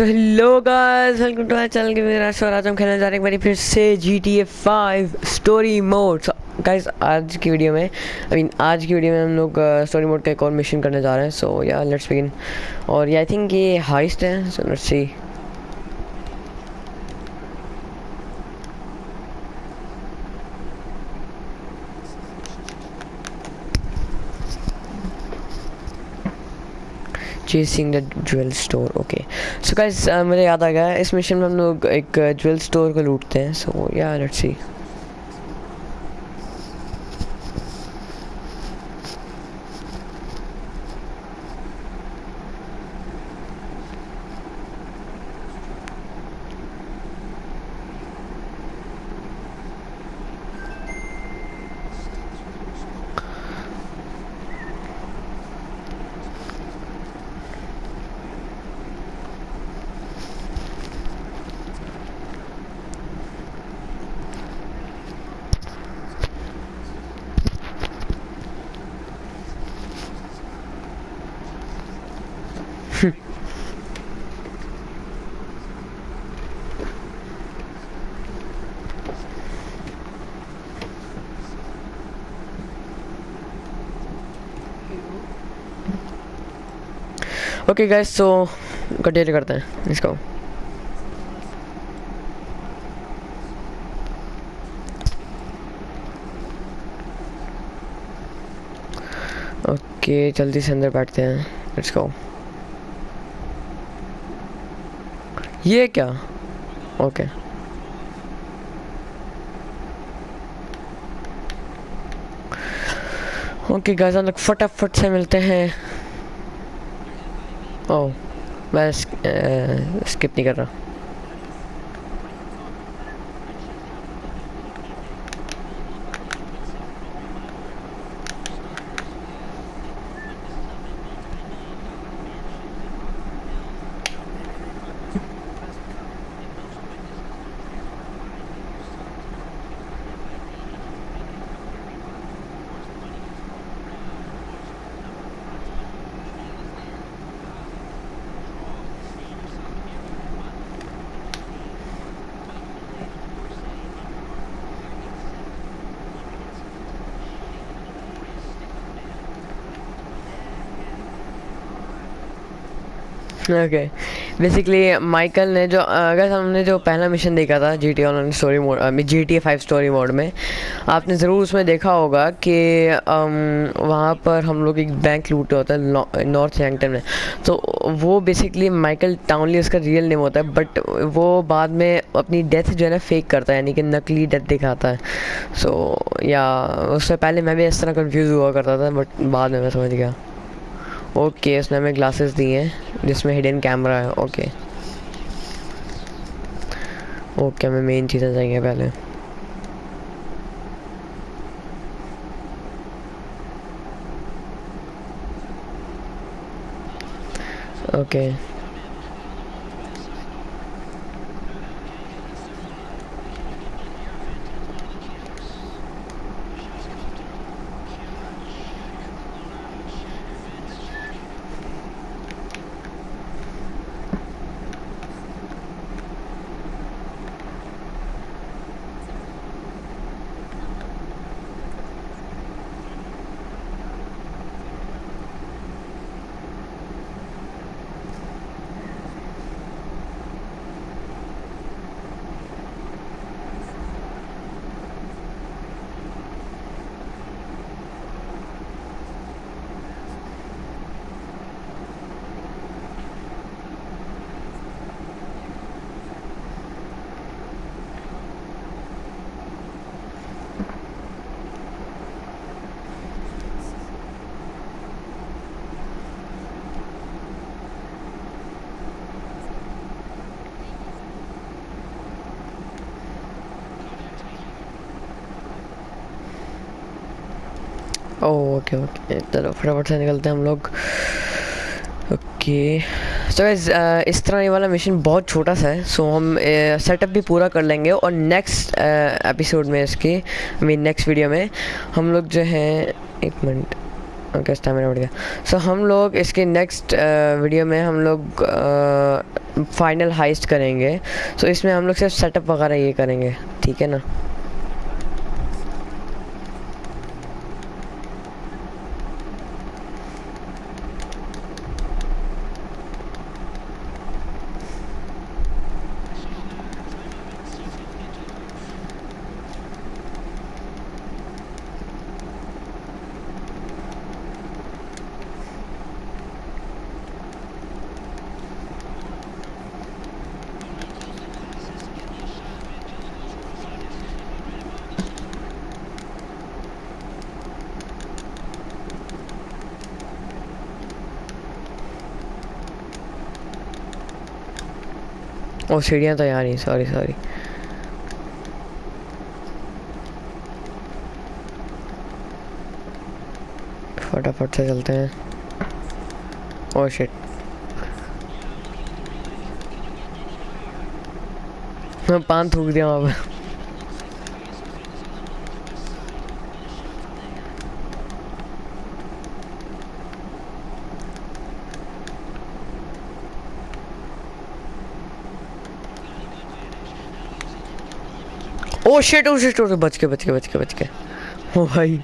So hello guys welcome to my channel के मेरा show आज हम खेलने जा रहे हैं बारी फिर से G T A five story mode guys आज की वीडियो में आई मीन आज की वीडियो में हम लोग स्टोरी मोड का एक और मिशन करने जा रहे हैं. सो या लेट्स बिगिन और आई थिंक ये हाइस्ट है so let's see chasing the jewel store okay so guys मुझे याद आ गया, इस मिशन में हम लोग एक ज्वेल स्टोर को लूटते हैं so yeah let's see okay guys so continue करते हैं. इसको ओके जल्दी से अंदर बैठते हैं. लेट्स गो ये क्या? ओके ओके गाइस हम लोग फटाफट से मिलते हैं. ओह मैं स्किप नहीं कर रहा ओके बेसिकली माइकल ने जो अगर हमने जो पहला मिशन देखा था G T online story mode G T five story mode में आपने ज़रूर उसमें देखा होगा कि वहाँ पर हम लोग एक बैंक लूटे होता है नॉर्थ हैंगटन में। तो वो बेसिकली माइकल टाउनली उसका रियल नेम होता है बट वो बाद में अपनी डेथ जो है ना फेक करता है यानी कि नकली डेथ दिखाता है। सो so, या उससे पहले मैं भी इस तरह कन्फ्यूज़ हुआ करता था बट बाद में मैं समझ गया। ओके उसने हमें ग्लासेस दिए हैं, जिसमें हिडन कैमरा है ओके ओके हमें मेन चीज़ें चाहिए पहले ओके okay. ओके ओके चलो फटाफट से निकलते हैं हम लोग। ओके सो गाइस इस तरह ये वाला मिशन बहुत छोटा सा है। सो हम सेटअप uh, भी पूरा कर लेंगे और नेक्स्ट एपिसोड uh, में इसके मीन नेक्स्ट वीडियो में हम लोग जो है एक मिनट ओके स्टैमिना बढ़ गया. सो हम लोग इसके नेक्स्ट वीडियो में हम लोग फाइनल हाइस्ट करेंगे। तो इसमें हम लोग सिर्फ़ सेटअप वगैरह ये करेंगे। ठीक है ना? ओ सीढ़ियाँ तो यहाँ नहीं सॉरी सॉरी फटाफट से चलते हैं। ओ शिट मैं पान थूक दिया वहाँ पे। शिट ओ शिट ओ बच के बच के बच के बच के ओ भाई।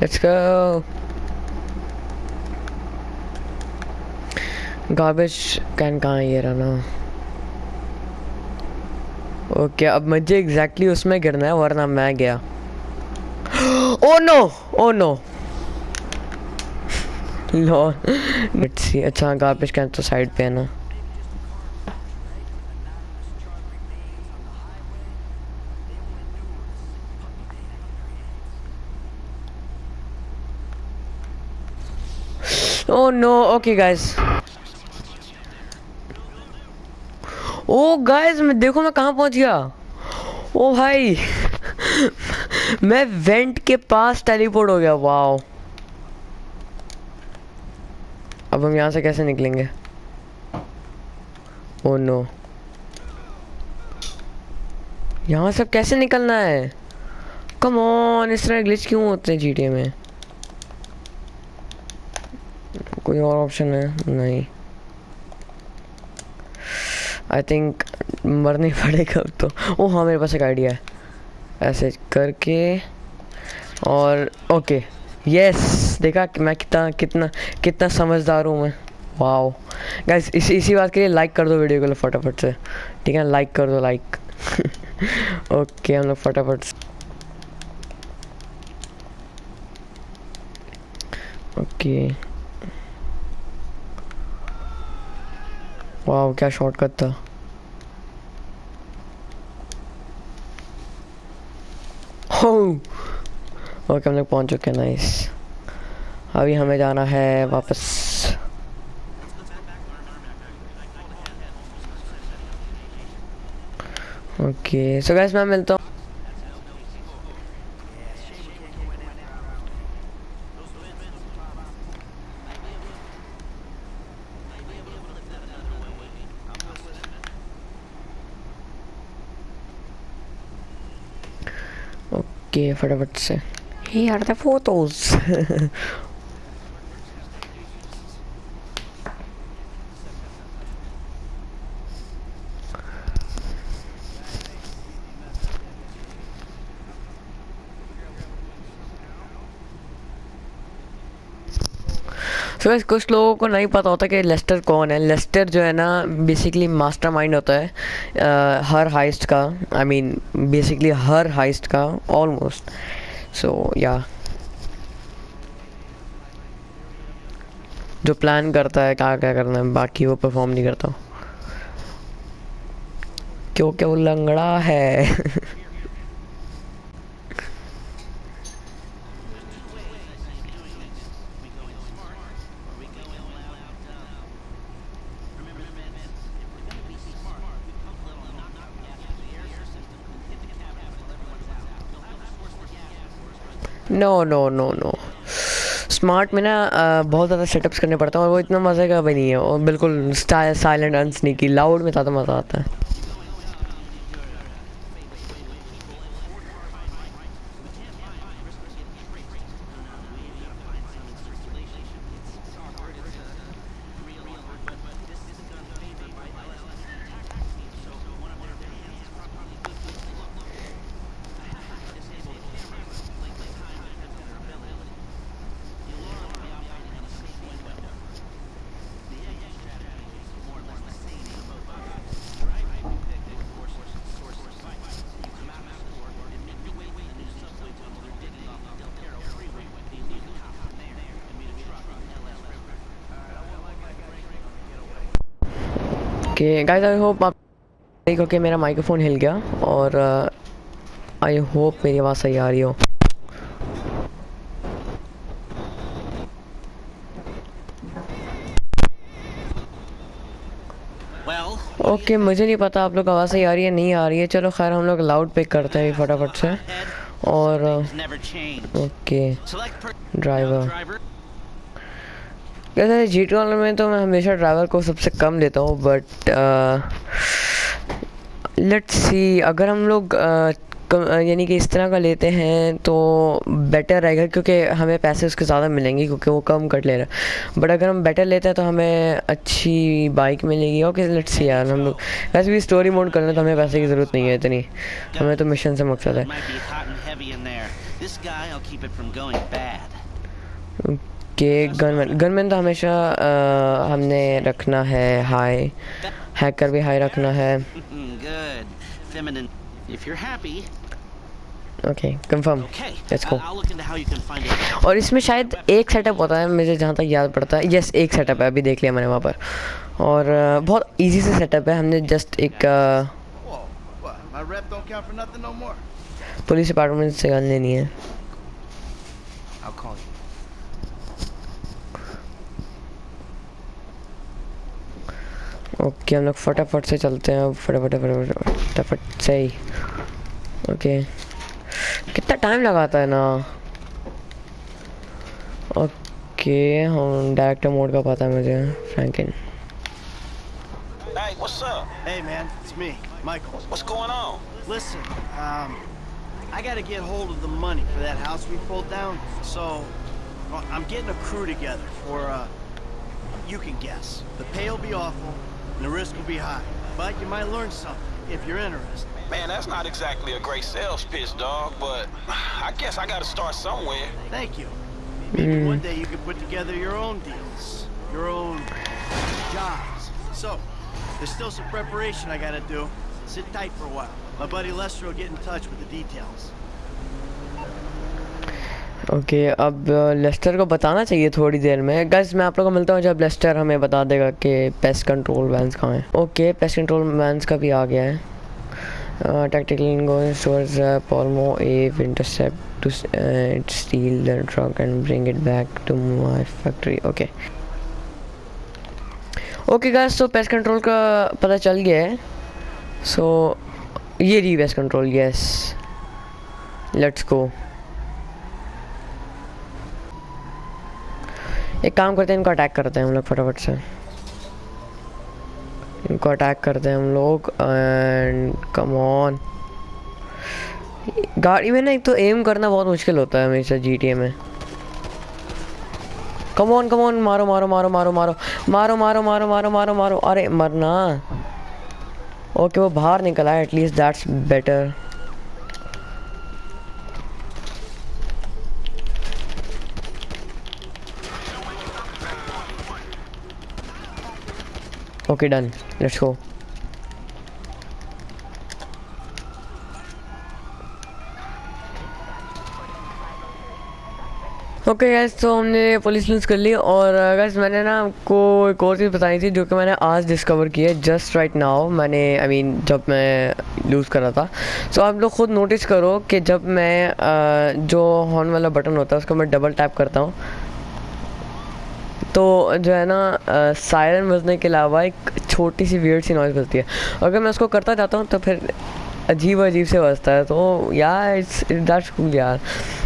Let's go. गार्बेज कैन कहाँ ये रहा ना? ओके अब मुझे एग्जैक्टली उसमें गिरना है वरना मैं गया। ओ नो ओ नो लो सी अच्छा गार्बेज कैन तो साइड पे है ना। Oh no, okay guys. Oh guys मैं देखो मैं कहाँ पहुँच गया। ओ, भाई, मैं वेंट के पास टेलीपोर्ट हो गया वाओ अब हम यहाँ से कैसे निकलेंगे? ओ नो यहाँ से कैसे निकलना है? कम ऑन इस तरह ग्लिच क्यों होते हैं जीटीए में? कोई और ऑप्शन है? नहीं। आई थिंक मरना ही पड़ेगा तो। ओ हाँ मेरे पास एक आइडिया है। ऐसे करके और ओके यस देखा कि मैं कितना कितना कितना समझदार हूँ मैं। वाओ गाइस इसी इसी बात के लिए लाइक कर दो वीडियो को फटाफट से। ठीक है लाइक कर दो लाइक ओके हम लोग फटाफट ओके वाह, क्या शॉर्टकट था। ओके, हम लोग पहुँच चुके हैं नाइस अभी हमें जाना है वापस। ओके सो गैस मैं मिलता हूँ। ओके फटाफट से Here are the photos. So so, कुछ लोगों को नहीं पता होता कि लेस्टर कौन है। लेस्टर जो है ना बेसिकली मास्टरमाइंड होता है uh, हर हाइस्ट का। आई मीन बेसिकली हर हाइस्ट का ऑलमोस्ट सो या जो प्लान करता है क्या क्या करना है बाकी वो परफॉर्म नहीं करता। क्योंकि वो लंगड़ा है। No, no no no smart में ना बहुत ज़्यादा सेटअप्स करने पड़ता है और वो इतना मज़े का भी नहीं है। और बिल्कुल साइलेंट अनस्निकी लाउड में ज़्यादा मज़ा आता है। ओके गाइस आई होप आप देखो कि मेरा माइक्रोफोन हिल गया और आई uh, होप मेरी आवाज़ सही आ रही हो। ओके okay, मुझे नहीं पता आप लोग आवाज़ सही आ रही है नहीं आ रही है। चलो खैर हम लोग लाउड पिक करते हैं फटाफट से। और ओके ड्राइवर वैसे जी टी में तो मैं हमेशा ड्राइवर को सबसे कम लेता हूँ बट लेट्स सी अगर हम लोग यानी कि इस तरह का लेते हैं तो बेटर रहेगा क्योंकि हमें पैसे उसके ज़्यादा मिलेंगे क्योंकि वो कम कट ले रहा है। बट अगर हम बेटर लेते हैं तो हमें अच्छी बाइक मिलेगी। ओके लेट्स सी यार हम लोग वैसे भी स्टोरी मोड कर करना तो हमें पैसे की ज़रूरत नहीं है इतनी। हमें तो मिशन से मकसद है। कि गनमैन गनमैन तो हमेशा आ, हमने रखना है हाई हैकर भी हाई रखना है। ओके कंफर्म लेट्स गो और इसमें शायद एक सेटअप होता है मुझे जहाँ तक याद पड़ता है। यस एक सेटअप है अभी देख लिया मैंने वहाँ पर। और बहुत इजी से सेटअप है हमने जस्ट एक पुलिस डिपार्टमेंट से गन लेनी है। ओके हम लोग फटाफट से चलते हैं फटाफट फटाफट फटाफट से ही ओके कितना टाइम लगाता है ना ओके हम डायरेक्टर मोड का पता है मुझे Franklin Hey, what's up? Hey, man, it's me, Michael. What's going on? Listen, um, I gotta get hold of the money for that house we pulled down, so well, I'm getting a crew together for, uh, you can guess. The pay will be awful, and the risk will be high. But you might learn something if you're interested. Man, that's not exactly a great sales pitch, dog, but I guess I gotta start somewhere. Thank you. Maybe mm. one day you could put together your own deals, your own jobs. So, there's still some preparation I gotta do. Sit tight for a while. My buddy Lester will get in touch with the details. Okay अब Lester को बताना चाहिए थोड़ी देर में। Gas मैं आप लोगों को मिलता हूँ जब लेस्टर हमें बता देगा कि पेस्ट कंट्रोल वैंस कहाँ हैं। ओके पेस्ट कंट्रोल वैंस का भी आ गया है। Tactical stores पॉलमो a intercept steal the truck and bring it back to my factory okay. Okay guys तो पेस्ट कंट्रोल का पता चल गया है। सो so, ये रही pest control yes let's go एक काम करते हैं इनको अटैक करते हैं हम लोग फटाफट से इनको अटैक करते हैं हम लोग एंड कम ऑन गाड़ी में ना एक तो एम करना बहुत मुश्किल होता है हमेशा जी में कम ऑन कम ऑन मारो मारो मारो मारो मारो मारो मारो मारो मारो मारो मारो अरे मरना ओके वो बाहर निकला है at least that's better Okay, done. Let's go. Okay okay guys तो हमने पुलिस लूज़ कर ली और गैस मैंने ना आपको एक और चीज़ बताई थी जो कि मैंने आज डिस्कवर की है जस्ट राइट नाउ मैंने आई I मीन mean, जब मैं लूज़ कर रहा था सो so, आप लोग खुद नोटिस करो कि जब मैं uh, जो हॉर्न वाला बटन होता है उसको मैं डबल टैप करता हूँ तो जो है ना सायरन बजने के अलावा एक छोटी सी वियर्ड सी नॉइज़ बजती है। अगर मैं उसको करता जाता हूँ तो फिर अजीब अजीब से बजता है। तो यार इट्स दैट्स कूल यार।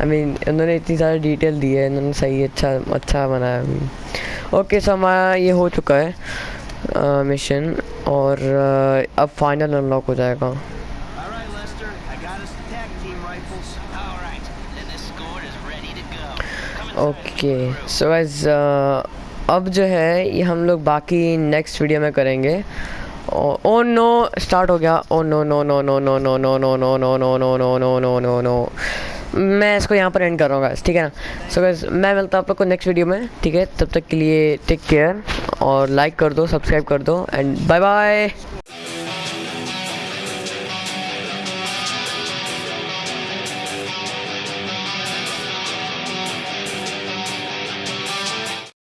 आई मीन उन्होंने इतनी सारी डिटेल दी है, इन्होंने सही अच्छा अच्छा बनाया। ओके सो हमारा ये हो चुका है मिशन और अब फाइनल अनलॉक हो जाएगा। ओके सो एज अब जो है ये हम लोग बाकी नेक्स्ट वीडियो में करेंगे ओ नो स्टार्ट हो गया ओ no no no no no no no no no no no no no no no no no मैं इसको यहाँ पर एंड कर रहा हूँ ठीक है ना सो गैस मैं मिलता हूँ आप लोग को नेक्स्ट वीडियो में ठीक है तब तक के लिए टेक केयर और लाइक कर दो सब्सक्राइब कर दो एंड बाय बाय